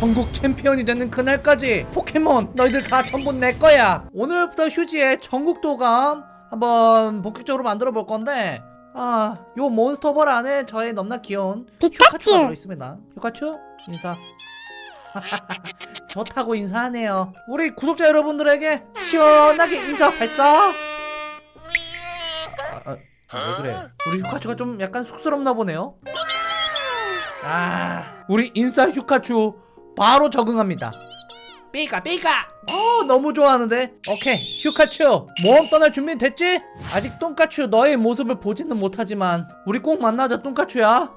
전국 챔피언이 되는 그날까지 포켓몬 너희들 다 전부 내 거야. 오늘부터 휴지의 전국 도감 한번 본격적으로 만들어 볼 건데 아, 요 몬스터볼 안에 저의 넘나 귀여운 피카츄! 슈카츄가 들어있습니다. 휴카츄 인사. 좋다고 인사하네요. 우리 구독자 여러분들에게 시원하게 인사 발사! 아, 아, 왜 그래? 우리 휴카츄가 좀 약간 쑥스럽나 보네요. 아 우리 인싸 휴카츄 바로 적응합니다. 삐까 삐까! 어 너무 좋아하는데? 오케이 휴카츄! 모험 떠날 준비 됐지? 아직 똥까츄 너의 모습을 보지는 못하지만 우리 꼭 만나자 똥까츄야!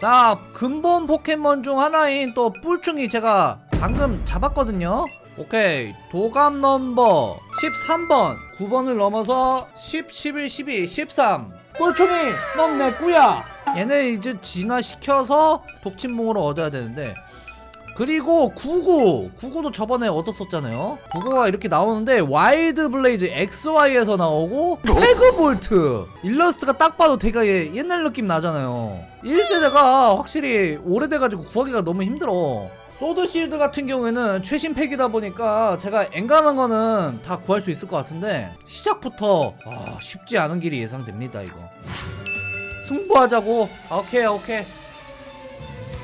자 근본 포켓몬 중 하나인 또 뿔충이 제가 방금 잡았거든요? 오케이 도감 넘버 13번. 9번을 넘어서 10, 11, 12, 13 뿔충이 넌 내 꺼야. 얘네 이제 진화시켜서 독침붕으로 얻어야 되는데. 그리고 99 99도 저번에 얻었었잖아요. 구구가 이렇게 나오는데 Wild Blaze XY에서 나오고 Tag Bolt. 일러스트가 딱 봐도 되게 옛날 느낌 나잖아요. 1세대가 확실히 오래돼가지고 구하기가 너무 힘들어 Sword Shield 같은 경우에는 최신 팩이다 보니까 제가 엔간한 거는 다 구할 수 있을 것 같은데 시작부터 아, 쉽지 않은 길이 예상됩니다 이거. 승부하자고? 오케이 오케이.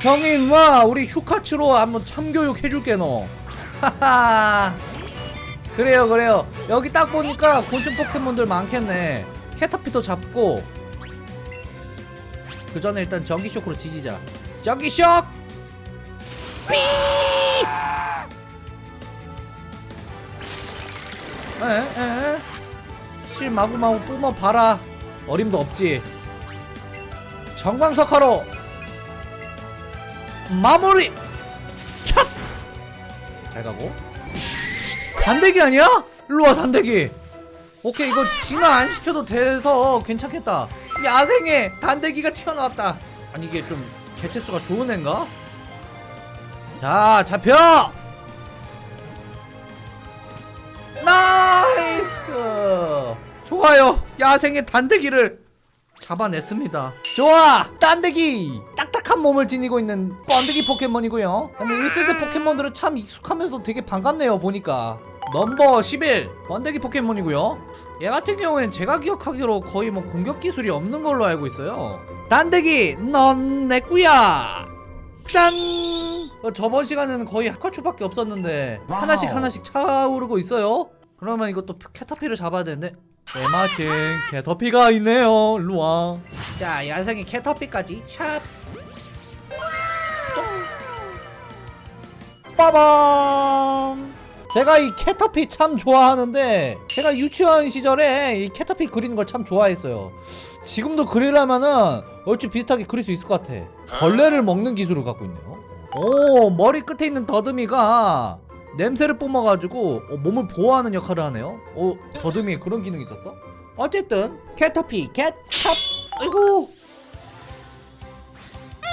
형이 임마 우리 휴카츠로 한번 참교육 해줄게 너. 그래요 그래요. 여기 딱 보니까 곤충 포켓몬들 많겠네. 캐터피도 잡고. 그 전에 일단 전기쇼크로 지지자. 전기쇼크 에에 실 마구마구 뿜어 봐라. 어림도 없지. 정광석화로 마무리! 촥! 잘 가고. 단대기 아니야? 일로와 단대기. 오케이 이거 진화 안 시켜도 돼서 괜찮겠다. 야생에 단대기가 튀어나왔다. 아니 이게 좀 개체수가 좋은 애인가? 자 잡혀! 나이스! 좋아요. 야생의 단데기를 잡아냈습니다. 좋아! 단데기! 딱딱한 몸을 지니고 있는 번데기 포켓몬이고요. 근데 1세대 포켓몬들은 참 익숙하면서 되게 반갑네요 보니까. 넘버 11 번데기 포켓몬이고요. 얘 같은 경우엔 제가 기억하기로 거의 뭐 공격 기술이 없는 걸로 알고 있어요. 단데기 넌 내 꺼야 짠! 어, 저번 시간에는 거의 하카츄밖에 없었는데 하나씩 하나씩 차오르고 있어요. 그러면 이것도 캐터피를 잡아야 되는데. 에마칭 캐터피가 있네요. 일로와. 자 야생의 캐터피까지. 샵 빠밤! 제가 이 캐터피 참 좋아하는데 제가 유치원 시절에 이 캐터피 그리는 걸 참 좋아했어요. 지금도 그리려면은 얼추 비슷하게 그릴 수 있을 것 같아. 벌레를 먹는 기술을 갖고 있네요. 오 머리 끝에 있는 더듬이가 냄새를 뿜어가지고 어, 몸을 보호하는 역할을 하네요. 어 더듬이에 그런 기능이 있었어? 어쨌든 캐터피 캣찹. 아이고!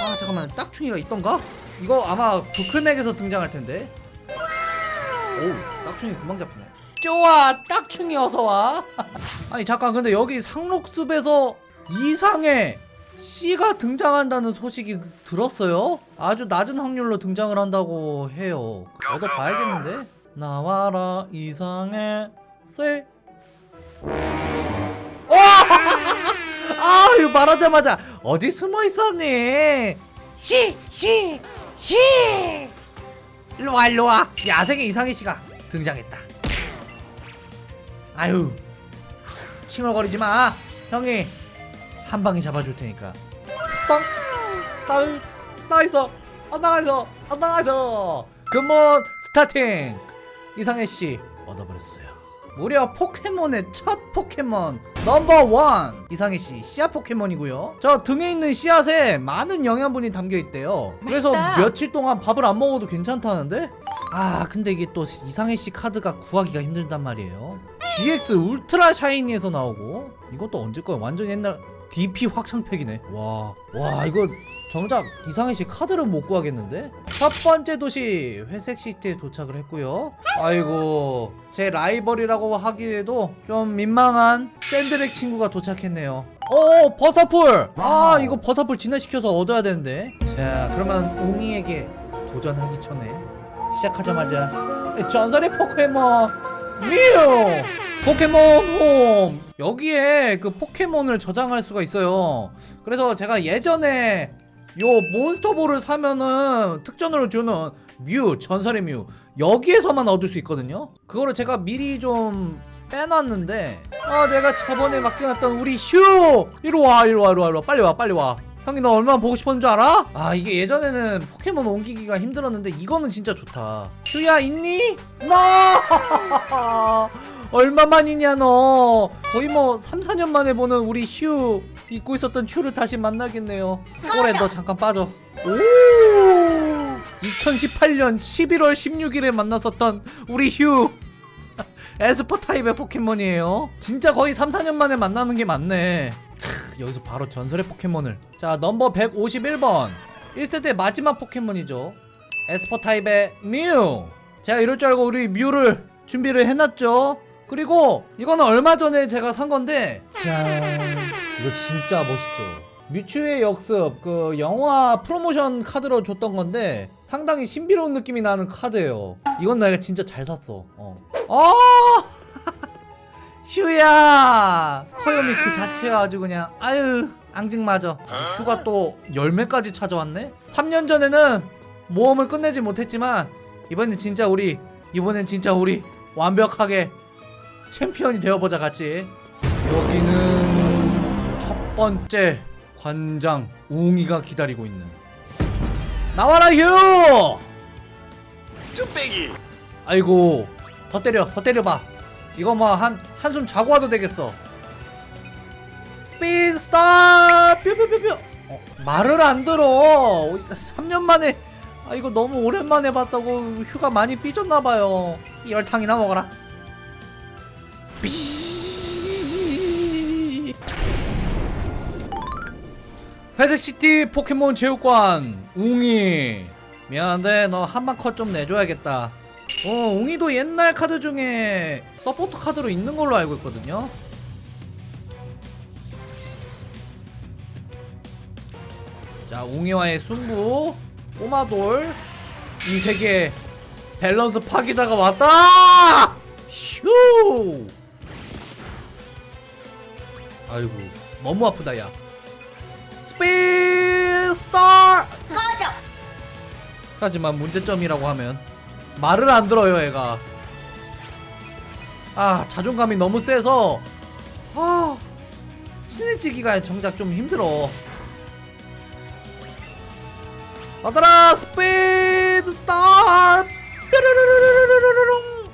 아 잠깐만. 딱충이가 있던가? 이거 아마 부클맥에서 등장할 텐데. 오 딱충이 금방 잡히네. 좋아 딱충이 어서와. 아니 잠깐. 근데 여기 상록숲에서 이상의 C가 등장한다는 소식이 들었어요? 아주 낮은 확률로 등장을 한다고 해요 얻어 봐야겠는데? 나와라 이상의 C 와! 아 이거 말하자마자 어디 숨어 있었니? C C C 일로와 일로와 야생의 이상의 씨가 등장했다 아유 칭얼거리지 마 형이 한 방에 잡아줄 테니까 땅! 딸! 나이스! 안 나가서! 안 나가서! 근본 starting! 이상해씨 얻어버렸어요 무려 포켓몬의 첫 포켓몬 넘버 원 이상해씨 씨앗 포켓몬이고요 저 등에 있는 씨앗에 많은 영양분이 담겨있대요 그래서 맛있다. 며칠 동안 밥을 안 먹어도 괜찮다는데? 아 근데 이게 또 이상해씨 카드가 구하기가 힘들단 말이에요 GX Ultra Shiny에서 나오고 이것도 언제 거야 완전 옛날 DP 확장팩이네. 와, 와 이거 정작 이상해씨 카드를 못 구하겠는데? 첫 번째 도시 회색 시티에 도착을 했고요. 아이고 제 라이벌이라고 하기에도 좀 민망한 샌드백 친구가 도착했네요. 어 버터플! 아 이거 버터플 진화시켜서 얻어야 되는데. 자 그러면 웅이에게 도전하기 전에 시작하자마자 전설의 포켓몬 뮤 포켓몬 홈. 여기에 그 포켓몬을 저장할 수가 있어요. 그래서 제가 예전에 요 몬스터볼을 사면은 특전으로 주는 뮤 전설의 뮤 여기에서만 얻을 수 있거든요. 그거를 제가 미리 좀 빼놨는데 아 내가 저번에 맡겨놨던 우리 휴! 이리와 이리와 이리와 이리와. 빨리 와 빨리 와. 형이 너 얼마나 보고 싶었는 줄 알아? 아 이게 예전에는 포켓몬 옮기기가 힘들었는데 이거는 진짜 좋다. 휴야 있니? 너 얼마만이냐 너? 거의 뭐 3, 4년 만에 보는 우리 휴 잊고 있었던 휴를 다시 만나겠네요. 올해 너 잠깐 빠져. 오! 2018년 11월 16일에 만났었던 우리 휴. 에스퍼 타입의 포켓몬이에요. 진짜 거의 3, 4년 만에 만나는 게 맞네. 크, 여기서 바로 전설의 포켓몬을. 자 넘버 151번. 1세대 마지막 포켓몬이죠. esper 타입의 뮤. 제가 이럴 줄 알고 우리 뮤를 준비를 해놨죠 그리고 이거는 얼마 전에 제가 산 건데 짠 이거 진짜 멋있죠. 뮤츠의 역습 그 영화 프로모션 카드로 줬던 건데 상당히 신비로운 느낌이 나는 카드예요. 이건 내가 진짜 잘 샀어. 어. 아 휴야! 커요미 그 자체가 아주 그냥 아유 앙증맞아. 휴가 또 열매까지 찾아왔네? 3년 전에는 모험을 끝내지 못했지만 이번엔 진짜 우리 이번엔 진짜 우리 완벽하게 챔피언이 되어보자 같이. 여기는 첫 번째 관장 웅이가 기다리고 있는. 나와라 휴! 뚝배기. 아이고 더 때려 더 때려봐. 이거 뭐 한 한숨 자고 와도 되겠어. Speed Star 뾰뾰뾰뾰. 어, 말을 안 들어. 3년 만에. 아 이거 너무 오랜만에 봤다고 뮤가 많이 삐졌나봐요. 열탕이나 먹어라 삐. 회색시티 포켓몬 체육관 웅이. 미안한데 너 한방 컷 좀 내줘야겠다. 어 웅이도 옛날 카드 중에 서포터 카드로 있는 걸로 알고 있거든요. 자 웅이와의 승부. 꼬마돌. 이 세계 밸런스 파괴자가 왔다! 슈 아이고 너무 아프다 야. Speed Star 꺼져! 하지만 문제점이라고 하면 말을 안 들어요 애가. 아 자존감이 너무 세서 아 친해지기가 정작 좀 힘들어. 받아라 Speed Star 뾰루루루루루루루룽.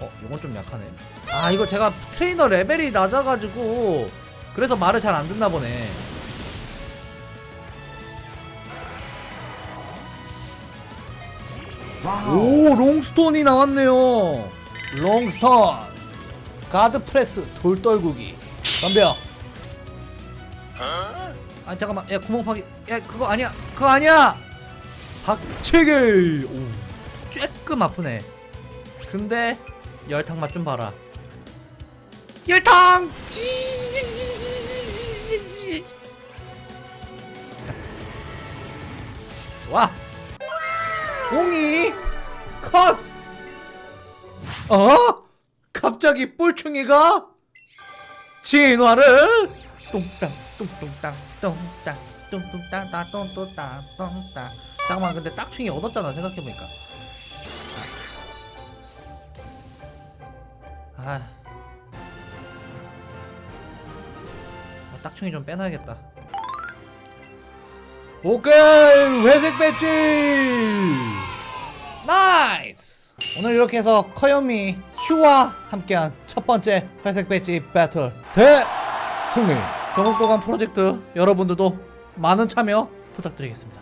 어 이건 좀 약하네. 아 이거 제가 트레이너 레벨이 낮아가지고 그래서 말을 잘 안 듣나 보네. 오 롱스톤이 나왔네요. 롱스톤. Body Press 돌떨구기. 덤벼 아 잠깐만. 야 구멍 파기. 야 그거 아니야. 그거 아니야! 박치기 오 쬐끔 아프네. 근데 열탕 맛 좀 봐라. 열탕 와. 옹이 컷! 어? 갑자기 뿔충이가 진화를 뚱땅 뚱뚱땅 뚱땅 뚱뚱땅 따 뚱뚱땅 뚱땅. 잠깐만 근데 딱충이 얻었잖아 생각해보니까. 아. 아, 딱충이 좀 빼놔야겠다 오케이 회색 배지! 나이스! 오늘 이렇게 해서 귀요미 뮤와 함께한 첫 번째 회색 배지 배틀 대승리! 전국도감 프로젝트 여러분들도 많은 참여 부탁드리겠습니다